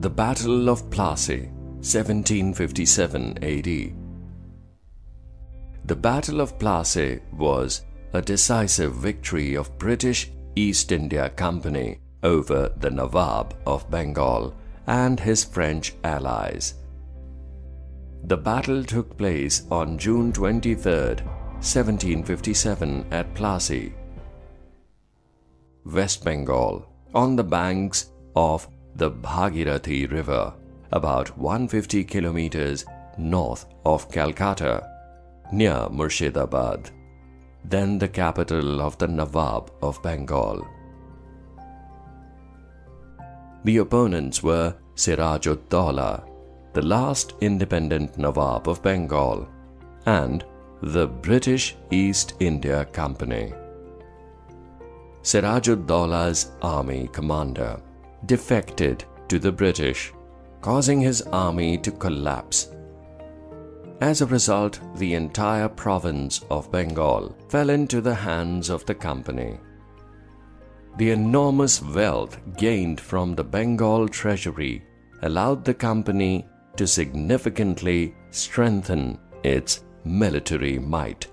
The Battle of Plassey, 1757 AD. The Battle of Plassey was a decisive victory of British East India Company over the Nawab of Bengal and his French allies. The battle took place on June 23, 1757 at Plassey, West Bengal, on the banks of the Bhagirathi River, about 150 kilometers north of Calcutta, near Murshidabad, then the capital of the Nawab of Bengal. The opponents were Siraj-ud-Daulah, the last independent Nawab of Bengal, and the British East India Company. Siraj-ud-Daulah's army commander defected to the British, causing his army to collapse. As a result, the entire province of Bengal fell into the hands of the company. The enormous wealth gained from the Bengal treasury allowed the company to significantly strengthen its military might.